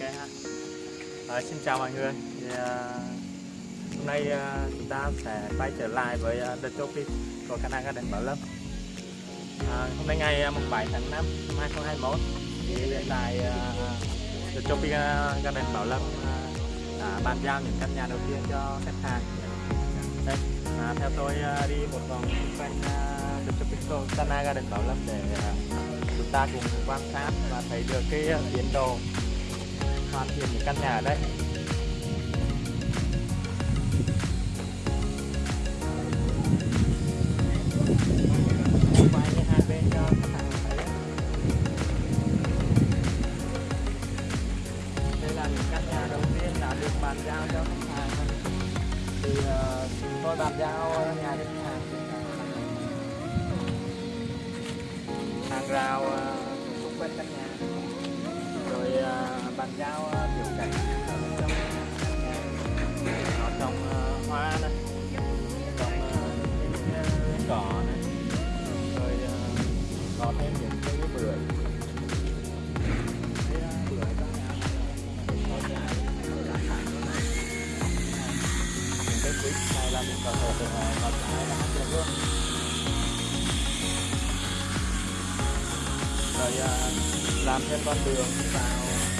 ok ha. À, xin chào mọi người. Thì, à, hôm nay à, chúng ta sẽ quay trở lại với uh, The Topic của Canada Garden Bảo Lâm. À, hôm nay ngày à, uh, 7 tháng 5 năm 2021 thì hiện tại à, The Topic uh, Garden Bảo Lâm à, đã bàn giao những căn nhà đầu tiên cho khách hàng. Đây à, theo tôi à, đi một vòng xung quanh à, The Topic Sana Garden Bảo Lâm để à, chúng ta cùng quan sát và thấy được cái tiến độ hoàn thiện những căn nhà ở đây. Quay như hai bên cho khách hàng đây là những căn nhà đầu tiên đã được bàn giao cho khách hàng. Thì ờ, tôi bàn giao nhà cho khách hàng. Hàng rào ờ, xung quanh căn nhà bàn giao ờ, tiểu cảnh ở bên trong nhà nó trồng hoa này trồng ờ, ờ, cỏ này. Rồi có thêm những cái bưởi. Cái bưởi những cái quýt này là mình có thể có trái là ăn được luôn rồi làm thêm con đường vào.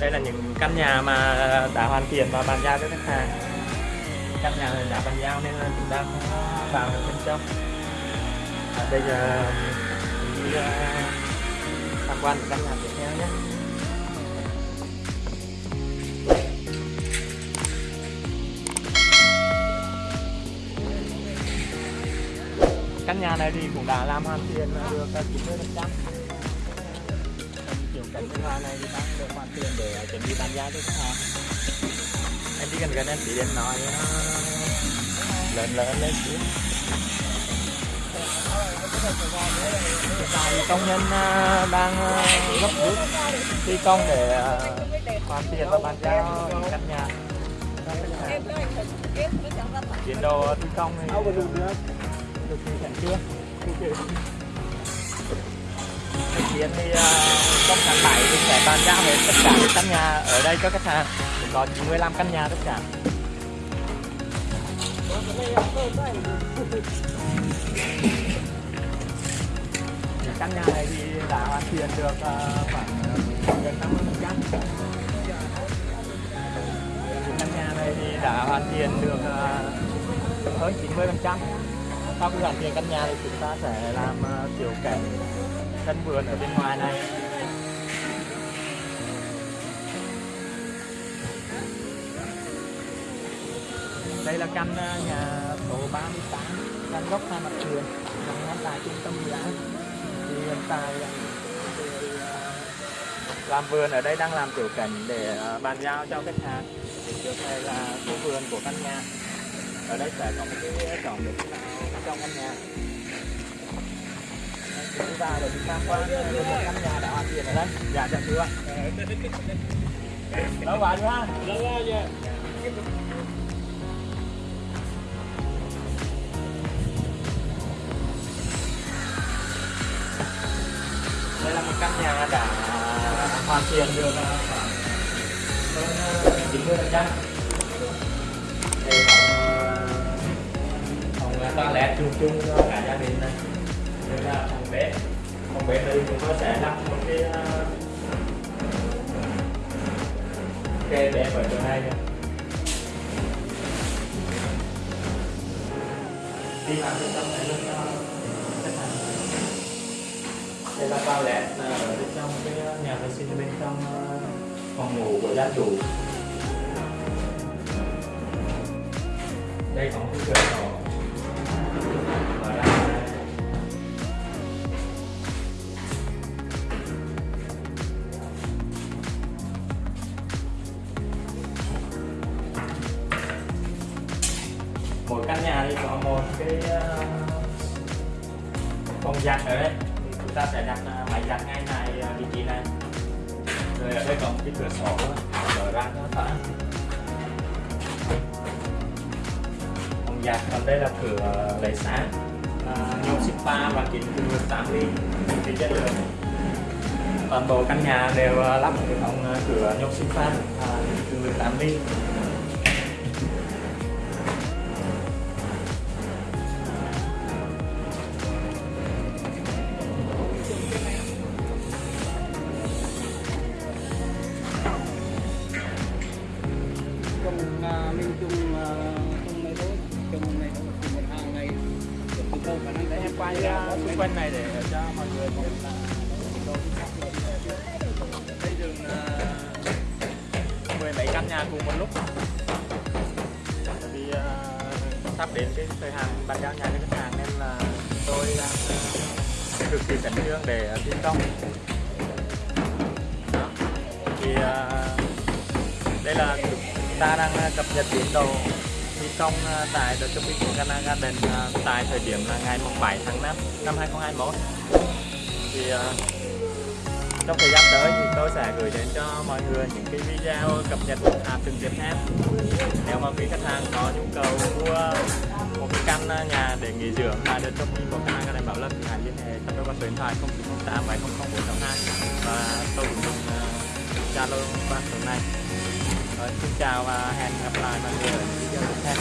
Đây là những căn nhà mà đã hoàn thiện và bàn giao cho khách hàng. Căn nhà này đã bàn giao nên là chúng ta không vào được bên trong. À, bây giờ đi uh, tham quan căn nhà tiếp theo nhé. Căn nhà này thì cũng đã làm hoàn thiện được 90 phần thứ hai này thì đang được khoản tiền để chuẩn bị bàn giá cho khách hàng. Em đi gần gần em chỉ đến nói nó lớn lớn lên xíu. Tại công nhân à, đang à, gấp rút thi công để à, hoàn thiện và bàn giao căn nhà. Tiến độ thi công thì được thực hiện chưa kiến thì ờ, trong tháng 7 thì sẽ bàn giao hết tất cả các căn nhà ở đây cho khách hàng. Thì có 95 căn nhà tất cả. Những căn nhà này thì đã hoàn thiện được ờ, khoảng ờ, gần 50 phần trăm. Căn nhà này thì đã hoàn thiện được hơn 90 phần trăm. Sau khi hoàn thiện căn nhà thì chúng ta sẽ làm kiểu cảnh sân vườn ở bên ngoài này. Đây là căn ờ, nhà số 38 căn gốc hai mặt vườn nằm ngay tại trung tâm dự án. Thì hiện tại ờ, làm vườn ở đây đang làm tiểu cảnh để ờ, bàn giao cho khách hàng. Thì trước này là khu vườn của căn nhà. Ở đây sẽ có một cái cổng được trong căn nhà đi vào để tham quan một căn nhà đã hoàn thiện ở đây dạ dạ chưa lâu vào chưa ha. Lâu vào chưa đây là một căn nhà đã hoàn thiện được khoảng hơn chín mươi phần trăm. Phòng toilet chung chung cho cả gia đình này đây là phòng bếp phòng bếp đây chúng tôi sẽ lắp một cái uh, kê bếp ở chỗ này nữa đi vào bên trong này luôn đây là toilet ở bên trong cái nhà vệ sinh bên trong ờ, phòng ngủ của gia chủ. Đây có một cái cửa Ờ, phòng giặt ở đây thì chúng ta sẽ đặt ờ, máy giặt ngay này ờ, vị trí này. Rồi ở đây có một cái cửa sổ mở ra cho thoáng Phòng giặt, còn đây là cửa lấy sáng à, nhôm spa và kính từ 8 ly thì chất lượng. Toàn bộ căn nhà đều lắp hệ thống cửa nhôm sifa và kính từ 18 ly. Chung này thôi chung một hàng này chung từ từ khả năng đấy em quay ra xung quanh này để cho mọi người biết là xây dựng à, mười mấy căn nhà cùng một lúc. Tại vì à, sắp đến cái thời hạn bàn giao nhà cho khách hàng nên là tôi đang à, cực kỳ khẩn trương để thi công. Đó. Thì à, đây là chúng ta đang cập nhật tiến độ công ờ, tại The Tropical Cana Garden ờ, tại thời điểm là ngày 7 tháng 5 năm 2021 thì ờ, trong thời gian tới thì tôi sẽ gửi đến cho mọi người những cái video cập nhật à, từng tiếp theo. Nếu mà quý khách hàng có nhu cầu mua một cái căn nhà để nghỉ dưỡng tại The Tropical Cana Garden Bảo Lâm thì hãy liên hệ cho tôi qua số điện thoại 0908 700 và tôi cũng Zalo qua tuần này. Rồi, xin chào và hẹn gặp lại mọi người ở những video tiếp theo.